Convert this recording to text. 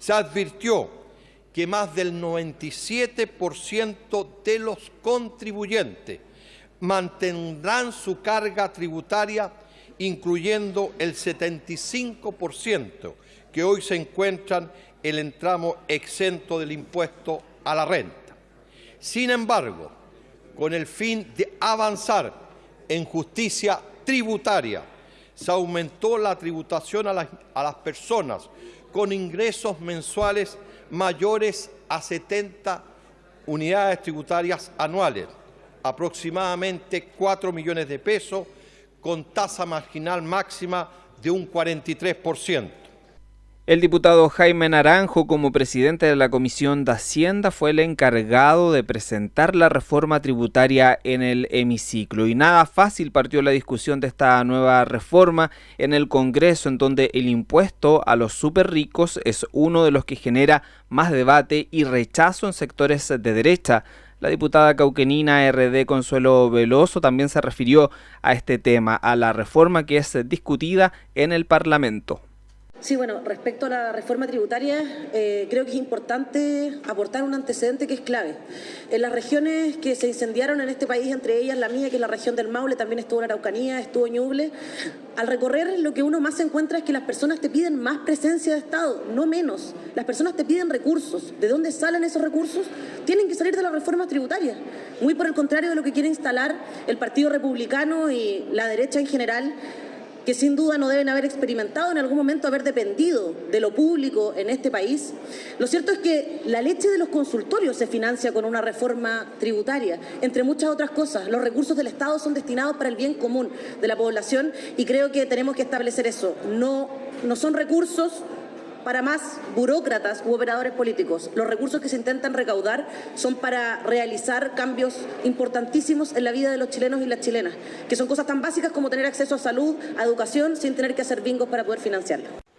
Se advirtió que más del 97% de los contribuyentes mantendrán su carga tributaria, incluyendo el 75% que hoy se encuentran en el tramo exento del impuesto a la renta. Sin embargo, con el fin de avanzar en justicia tributaria, se aumentó la tributación a las, a las personas con ingresos mensuales mayores a 70 unidades tributarias anuales, aproximadamente 4 millones de pesos, con tasa marginal máxima de un 43%. El diputado Jaime Naranjo, como presidente de la Comisión de Hacienda, fue el encargado de presentar la reforma tributaria en el hemiciclo. Y nada fácil partió la discusión de esta nueva reforma en el Congreso, en donde el impuesto a los super ricos es uno de los que genera más debate y rechazo en sectores de derecha. La diputada cauquenina RD Consuelo Veloso también se refirió a este tema, a la reforma que es discutida en el Parlamento. Sí, bueno, respecto a la reforma tributaria, eh, creo que es importante aportar un antecedente que es clave. En las regiones que se incendiaron en este país, entre ellas la mía, que es la región del Maule, también estuvo en Araucanía, estuvo Ñuble, al recorrer lo que uno más encuentra es que las personas te piden más presencia de Estado, no menos. Las personas te piden recursos. ¿De dónde salen esos recursos? Tienen que salir de la reforma tributaria. Muy por el contrario de lo que quiere instalar el Partido Republicano y la derecha en general, que sin duda no deben haber experimentado en algún momento haber dependido de lo público en este país. Lo cierto es que la leche de los consultorios se financia con una reforma tributaria, entre muchas otras cosas. Los recursos del Estado son destinados para el bien común de la población y creo que tenemos que establecer eso. No, no son recursos para más burócratas u operadores políticos. Los recursos que se intentan recaudar son para realizar cambios importantísimos en la vida de los chilenos y las chilenas, que son cosas tan básicas como tener acceso a salud, a educación, sin tener que hacer bingos para poder financiarlo.